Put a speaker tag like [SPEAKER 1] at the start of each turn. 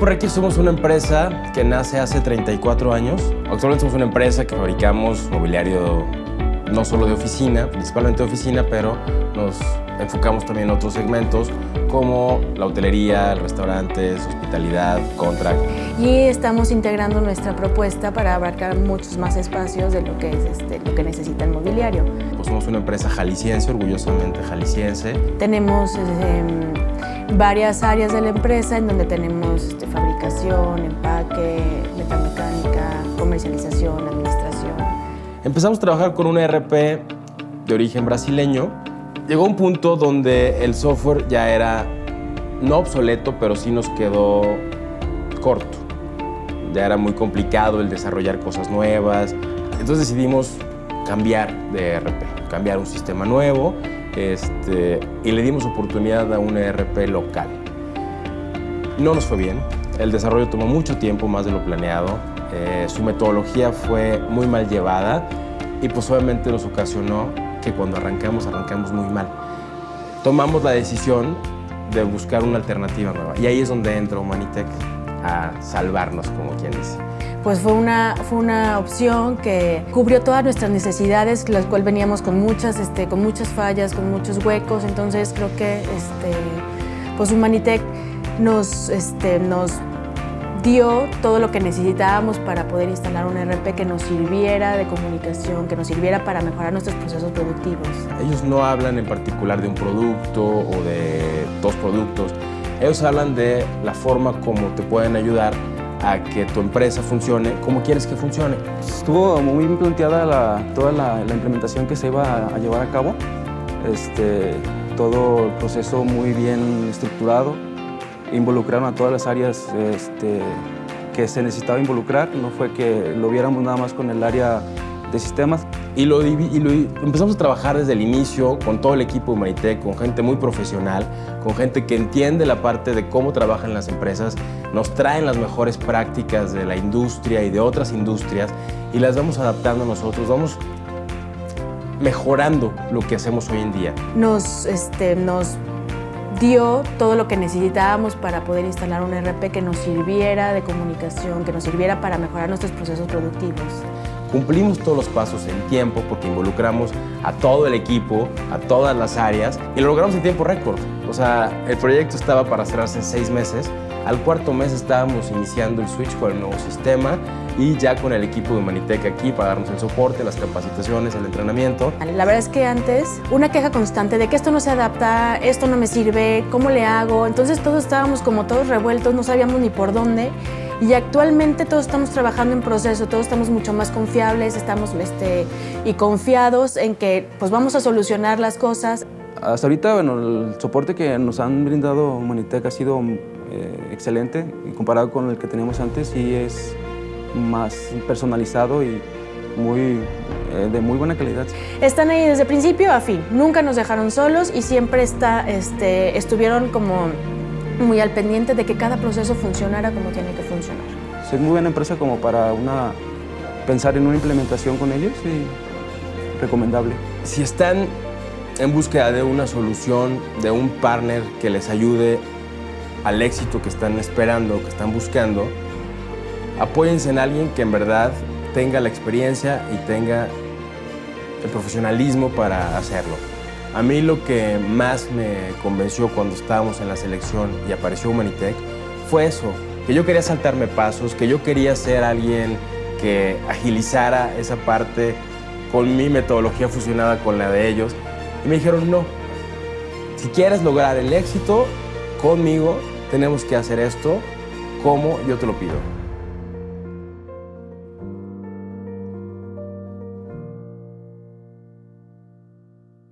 [SPEAKER 1] Requis somos una empresa que nace hace 34 años. Actualmente somos una empresa que fabricamos mobiliario no solo de oficina, principalmente de oficina, pero nos enfocamos también en otros segmentos como la hotelería, restaurantes, hospitalidad, contract.
[SPEAKER 2] Y estamos integrando nuestra propuesta para abarcar muchos más espacios de lo que, es este, lo que necesita el mobiliario.
[SPEAKER 1] Pues somos una empresa jalisciense, orgullosamente jalisciense.
[SPEAKER 2] Tenemos eh, varias áreas de la empresa en donde tenemos este, fabricación, empaque, metamecánica, comercialización, administración.
[SPEAKER 1] Empezamos a trabajar con un ERP de origen brasileño llegó un punto donde el software ya era no obsoleto, pero sí nos quedó corto. Ya era muy complicado el desarrollar cosas nuevas. Entonces decidimos cambiar de ERP, cambiar un sistema nuevo este, y le dimos oportunidad a un ERP local. No nos fue bien. El desarrollo tomó mucho tiempo, más de lo planeado. Eh, su metodología fue muy mal llevada y pues obviamente nos ocasionó que cuando arrancamos, arrancamos muy mal. Tomamos la decisión de buscar una alternativa nueva y ahí es donde entra Humanitech a salvarnos, como quien dice.
[SPEAKER 2] Pues fue una, fue una opción que cubrió todas nuestras necesidades, las cuales veníamos con muchas, este, con muchas fallas, con muchos huecos, entonces creo que este, pues Humanitech nos, este, nos dio todo lo que necesitábamos para poder instalar un RP que nos sirviera de comunicación, que nos sirviera para mejorar nuestros procesos productivos.
[SPEAKER 1] Ellos no hablan en particular de un producto o de dos productos, ellos hablan de la forma como te pueden ayudar a que tu empresa funcione como quieres que funcione.
[SPEAKER 3] Estuvo muy bien planteada toda la, implementación que se iba a, llevar a cabo, este, todo el proceso muy bien estructurado, involucraron a todas las áreas este, que se necesitaba involucrar, no fue que lo viéramos nada más con el área de sistemas.
[SPEAKER 1] Y lo, empezamos a trabajar desde el inicio con todo el equipo de Humanitec, con gente muy profesional, con gente que entiende la parte de cómo trabajan las empresas, nos traen las mejores prácticas de la industria y de otras industrias y las vamos adaptando nosotros, vamos mejorando lo que hacemos hoy en día.
[SPEAKER 2] Nos, este, nos dio todo lo que necesitábamos para poder instalar un RP que nos sirviera de comunicación, que nos sirviera para mejorar nuestros procesos productivos.
[SPEAKER 1] Cumplimos todos los pasos en tiempo porque involucramos a todo el equipo, a todas las áreas y lo logramos en tiempo récord. O sea, el proyecto estaba para cerrarse en seis meses. Al cuarto mes estábamos iniciando el switch con el nuevo sistema y ya con el equipo de Humanitec aquí para darnos el soporte, las capacitaciones, el entrenamiento.
[SPEAKER 2] La verdad es que antes una queja constante de que esto no se adapta, esto no me sirve, ¿cómo le hago? Entonces todos estábamos como todos revueltos, no sabíamos ni por dónde. Y actualmente todos estamos trabajando en proceso, todos estamos mucho más confiables, estamos este, y confiados en que pues vamos a solucionar las cosas.
[SPEAKER 3] Hasta ahorita, bueno, el soporte que nos han brindado Humanitec ha sido eh, excelente y comparado con el que teníamos antes y es más personalizado y muy, eh, de muy buena calidad.
[SPEAKER 2] Están ahí desde principio a fin, nunca nos dejaron solos y siempre está, este, estuvieron como muy al pendiente de que cada proceso funcionara como tiene que funcionar.
[SPEAKER 3] Es muy buena empresa como para una, pensar en una implementación con ellos y recomendable.
[SPEAKER 1] Si están en búsqueda de una solución, de un partner que les ayude al éxito que están esperando, que están buscando, apóyense en alguien que en verdad tenga la experiencia y tenga el profesionalismo para hacerlo. A mí lo que más me convenció cuando estábamos en la selección y apareció Humanitech fue eso, que yo quería saltarme pasos, que yo quería ser alguien que agilizara esa parte con mi metodología fusionada con la de ellos. Y me dijeron, no, si quieres lograr el éxito conmigo, tenemos que hacer esto como yo te lo pido.